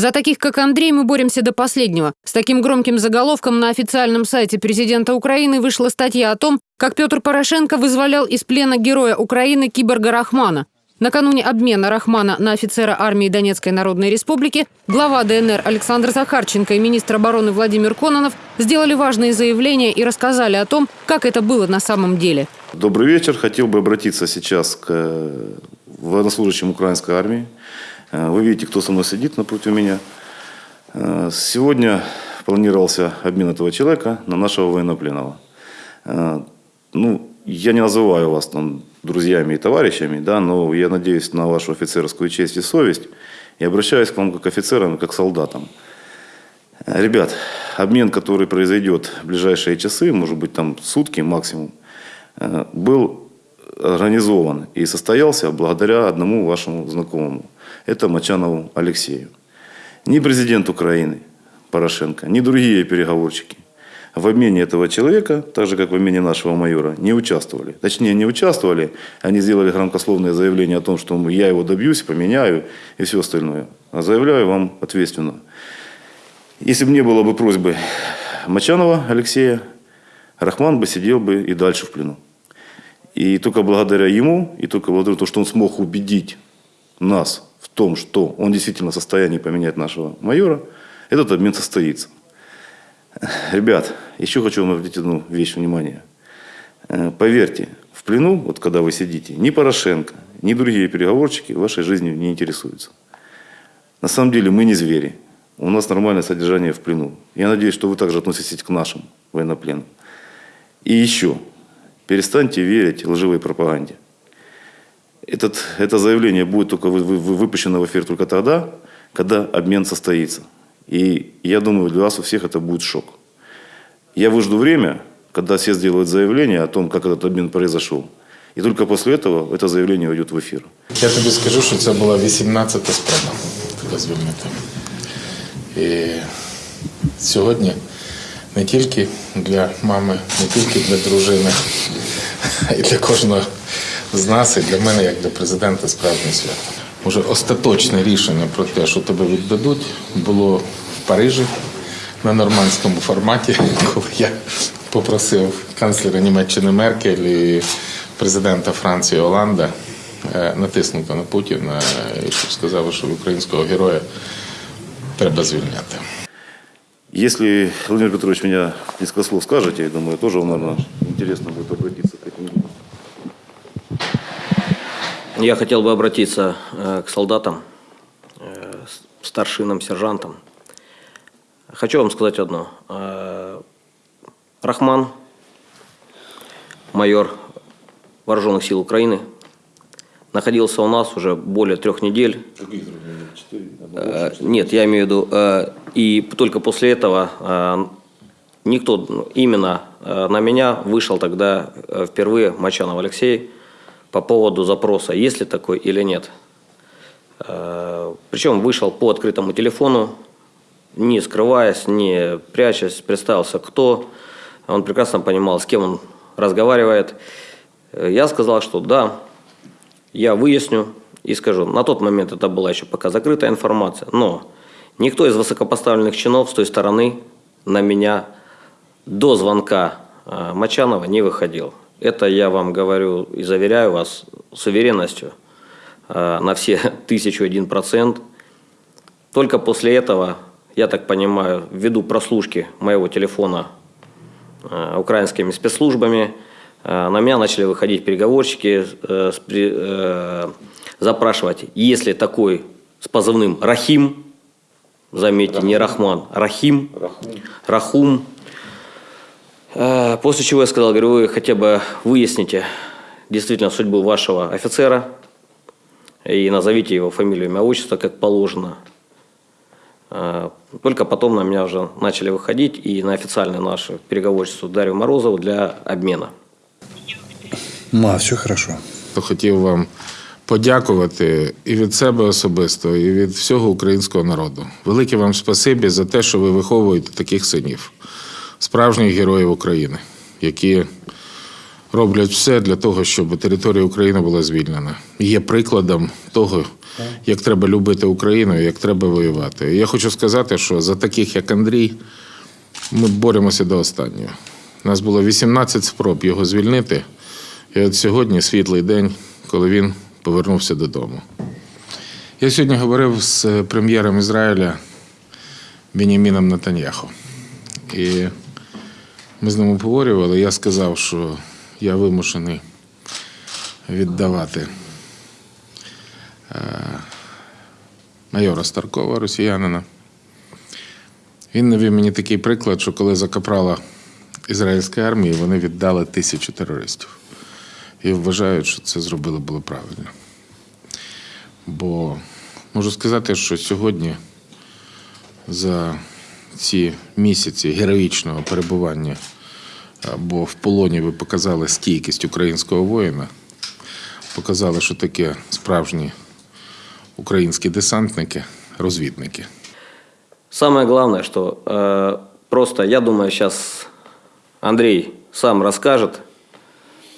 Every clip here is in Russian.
За таких, как Андрей, мы боремся до последнего. С таким громким заголовком на официальном сайте президента Украины вышла статья о том, как Петр Порошенко вызволял из плена героя Украины киборга Рахмана. Накануне обмена Рахмана на офицера армии Донецкой Народной Республики глава ДНР Александр Захарченко и министр обороны Владимир Кононов сделали важные заявления и рассказали о том, как это было на самом деле. Добрый вечер. Хотел бы обратиться сейчас к военнослужащим украинской армии. Э, Вы видите, кто со мной сидит напротив меня. Э, Сегодня планировался обмен этого человека на нашего военнопленного. Э, Ну, я не называю вас там друзьями и товарищами, да, но я надеюсь на вашу офицерскую честь и совесть и обращаюсь к вам как офицерам, как солдатам. Ребят, обмен, который произойдет в ближайшие часы, может быть там сутки максимум, был организован и состоялся благодаря одному вашему знакомому. Это Мочанову Алексею. Ни президент Украины Порошенко, ни другие переговорщики в обмене этого человека, так же как в обмене нашего майора, не участвовали. Точнее, не участвовали, они сделали громкословное заявление о том, что я его добьюсь, поменяю и все остальное. А заявляю вам ответственно. Если бы не было бы просьбы Мочанова Алексея, Рахман бы сидел бы и дальше в плену. И только благодаря ему, и только благодаря тому, что он смог убедить нас в том, что он действительно в состоянии поменять нашего майора, этот обмен состоится. Ребят, еще хочу вам обратить одну вещь внимание. Э, Поверьте, в плену, вот когда вы сидите, ни Порошенко, ни другие переговорщики вашей жизнью не интересуются. На самом деле мы не звери. У нас нормальное содержание в плену. Я надеюсь, что вы также относитесь к нашим военнопленным. И еще, перестаньте верить лживой пропаганде Этот, это заявление будет только вы- вы- вы- выпущено в эфир только тогда, когда обмен состоится. И я думаю, для вас у всех это будет шок. Я выжду время, когда все сделают заявление о том, как этот обмен произошел. И только после этого это заявление войдет в эфир. Я тобі скажу, що це була 18-та спроба тебе звільнити. І сьогодні не тільки для мами, не тільки для дружини, а й для кожного З нас, і для мене, як для президента, справжнє свято. Уже остаточне рішення про те, що тебе віддадуть, було в Парижі на нормандському форматі, коли я попросив канцлера Німеччини Меркель і президента Франції Оланда е, натиснути на Путіна і щоб сказали, що українського героя треба звільняти. Если Владимир Петрович меня несколько слов скажете, я думаю, тоже вам, наверное, интересно будет обратиться к этим людям. Я хотел бы обратиться э, к солдатам, э, старшинам, сержантам. Хочу вам сказать одно. Э, Рахман, майор Вооруженных сил Украины, находился у нас уже более трех недель. Нет, я имею в виду, и только после этого никто ну, именно на меня вышел тогда впервые Мочанов Алексей по поводу запроса, есть ли такой или нет. Э, Причем вышел по открытому телефону, не скрываясь, не прячась, представился кто. Он прекрасно понимал, с кем он разговаривает. Э, Я сказал, что да, я выясню и скажу. На тот момент это была еще пока закрытая информация, но никто из высокопоставленных чинов с той стороны на меня до звонка э, Мочанова не выходил. Это я вам говорю и заверяю вас с уверенностью э, на все тысячу один процент. Только после этого, я так понимаю, ввиду прослушки моего телефона э, украинскими спецслужбами, э, на меня начали выходить переговорщики, запрашивать, есть ли такой с позывным Рахим, заметьте, не Рахман, Рахим, Рахум. Э, После чего я сказал, говорю, вы хотя бы выясните действительно судьбу вашего офицера и назовите его фамилию, имя, отчество, как положено. Э, Только потом на меня уже начали выходить и на официальное наше переговорчество Дарью Морозову для обмена. Ма, все хорошо. То хотів вам подякувати і від себе особисто, і від всього українського народу. Велике вам спасибі за те, що ви виховуєте таких синів, Справжніх героїв України, які роблять все для того, щоб територія України була звільнена. Є прикладом того, як треба любити Україну, як треба воювати. І я хочу сказати, що за таких, як Андрій, ми боремося до останнього. У нас було 18 спроб його звільнити. І от сьогодні світлий день, коли він повернувся додому. Я сьогодні говорив з прем'єром Ізраїля Беніміном Натаньяху. І ми з ним обговорювали. Я сказав, що я вимушений віддавати е, майора Старкова, росіянина. Він навів мені такий приклад, що коли закапрала ізраїльська армія, вони віддали тисячу терористів. І вважають, що це зробили було правильно. Бо можу сказати, що сьогодні за ці місяці героїчного перебування або в полоні ви показали стійкість українського воїна, показали, що таке справжні українські десантники, розвідники. Самое главное, что э, просто, я думаю, сейчас Андрей сам расскажет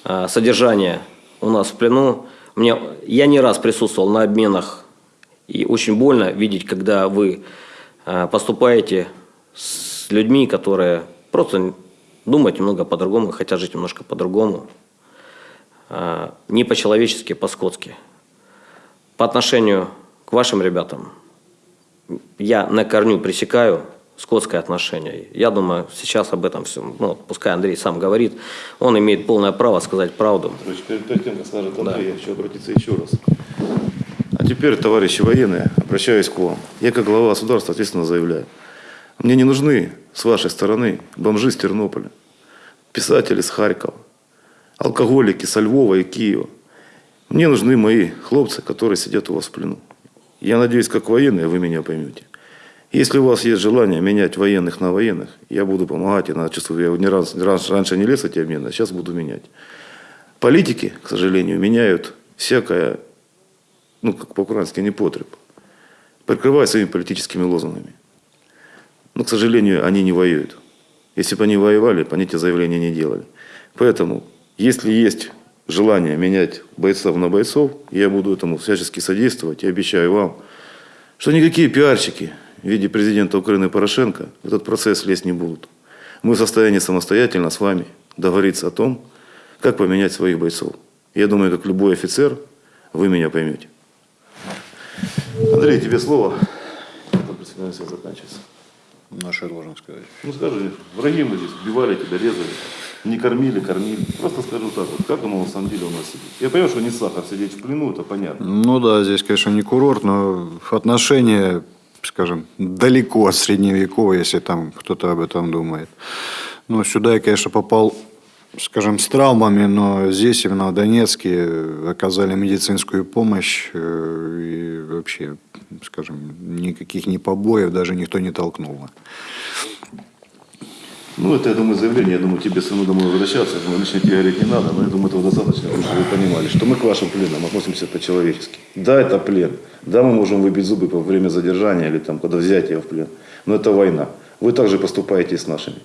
э, содержание у нас в плену. Мне, я не раз присутствовал на обменах, и очень больно видеть, когда вы э, поступаете с людьми, которые просто думают немного по-другому, хотят жить немножко по-другому. Э, не по-человечески, по-скотски. По отношению к вашим ребятам – я на корню пресекаю скотское отношение. Я думаю, сейчас об этом всем, ну, пускай Андрей сам говорит, он имеет полное право сказать правду. Перед, перед тем, как скажет Андрей, я хочу обратиться еще раз. А теперь, товарищи военные, обращаюсь к вам. Я как глава государства ответственно заявляю. Мне не нужны с вашей стороны бомжи с Тернополя, писатели с Харькова, алкоголики со Львова и Киева. Мне нужны мои хлопцы, которые сидят у вас в плену. Я надеюсь, как военные вы меня поймете. Если у вас есть желание менять военных на военных, я буду помогать. Я чувствую, я не раз, раньше, раньше не лез эти обмены, а сейчас буду менять. Политики, к сожалению, меняют всякое, ну, как по-украински, непотреб, прикрывая своими политическими лозунгами. Но, к сожалению, они не воюют. Если бы они воевали, бы они эти заявления не делали. Поэтому, если есть желание менять бойцов на бойцов, я буду этому всячески содействовать и обещаю вам, что никакие пиарщики в виде президента Украины Порошенко в этот процесс лезть не будут. Мы в состоянии самостоятельно с вами договориться о том, как поменять своих бойцов. Я думаю, как любой офицер, вы меня поймете. Андрей, тебе слово. Это председатель заканчивается. Ну, что я должен сказать? Ну скажи, враги мы здесь убивали тебя, резали, не кормили, кормили. Просто скажу так вот, как оно на самом деле у нас сидит. Я понимаю, что не сахар сидеть в плену, это понятно. Ну да, здесь, конечно, не курорт, но отношения, скажем, далеко от средневекового, если там кто-то об этом думает. Но сюда я, конечно, попал, скажем, с травмами, но здесь, именно в Донецке, оказали медицинскую помощь э, и вообще, скажем, никаких ни побоев даже никто не толкнул. Ну, это, я думаю, заявление. Я думаю, тебе самому домой возвращаться. Я думаю, лично тебе говорить не надо, но я думаю, этого достаточно, чтобы вы понимали, что мы к вашим пленам относимся по-человечески. Да, это плен. Да, мы можем выбить зубы во время задержания или там, когда взятия в плен. Но это война. Вы также поступаете с нашими.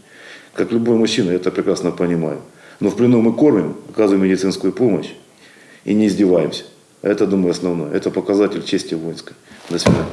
Как любой мужчина, я это прекрасно понимаю. Но в плену мы кормим, оказываем медицинскую помощь и не издеваемся. Это, думаю, основное. Это показатель чести воинской. До свидания.